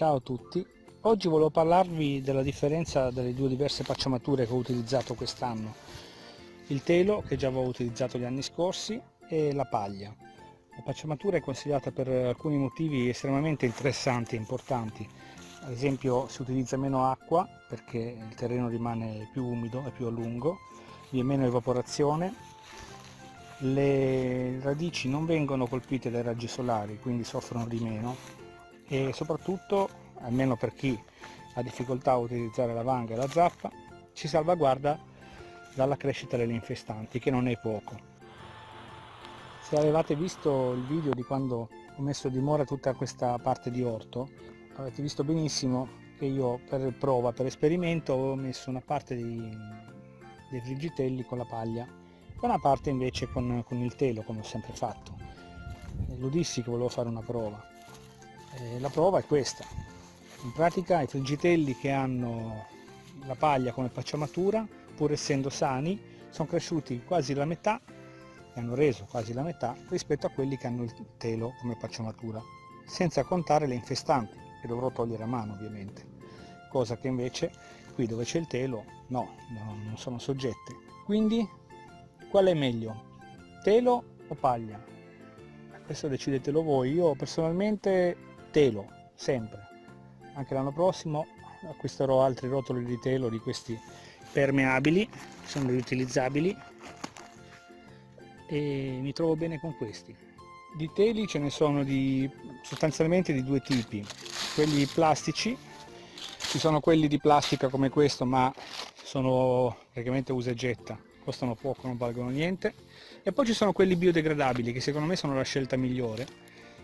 Ciao a tutti, oggi volevo parlarvi della differenza delle due diverse pacciamature che ho utilizzato quest'anno. Il telo, che già avevo utilizzato gli anni scorsi, e la paglia. La pacciamatura è consigliata per alcuni motivi estremamente interessanti e importanti. Ad esempio si utilizza meno acqua perché il terreno rimane più umido e più a lungo, vi è meno evaporazione, le radici non vengono colpite dai raggi solari, quindi soffrono di meno e soprattutto, almeno per chi ha difficoltà a utilizzare la vanga e la zappa, ci salvaguarda dalla crescita delle infestanti, che non è poco. Se avevate visto il video di quando ho messo a dimora tutta questa parte di orto, avete visto benissimo che io per prova, per esperimento, ho messo una parte dei, dei frigitelli con la paglia e una parte invece con, con il telo, come ho sempre fatto. Lo dissi che volevo fare una prova eh, la prova è questa. In pratica i frigitelli che hanno la paglia come pacciamatura pur essendo sani sono cresciuti quasi la metà e hanno reso quasi la metà rispetto a quelli che hanno il telo come pacciamatura senza contare le infestanti che dovrò togliere a mano ovviamente. Cosa che invece qui dove c'è il telo no, non sono soggette quindi qual è meglio? Telo o paglia? Questo decidetelo voi. Io personalmente telo sempre. Anche l'anno prossimo acquisterò altri rotoli di telo di questi permeabili sono riutilizzabili e mi trovo bene con questi. Di teli ce ne sono di sostanzialmente di due tipi. Quelli plastici ci sono quelli di plastica come questo ma sono praticamente usa e getta costano poco non valgono niente. E poi ci sono quelli biodegradabili che secondo me sono la scelta migliore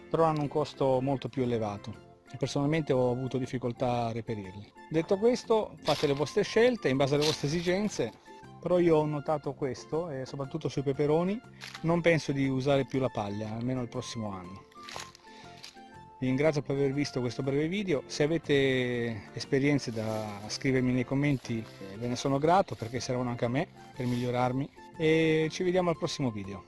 però hanno un costo molto più elevato. E personalmente ho avuto difficoltà a reperirli. Detto questo fate le vostre scelte in base alle vostre esigenze però io ho notato questo e soprattutto sui peperoni non penso di usare più la paglia almeno il prossimo anno. Vi ringrazio per aver visto questo breve video. Se avete esperienze da scrivermi nei commenti ve ne sono grato perché servono anche a me per migliorarmi. E ci vediamo al prossimo video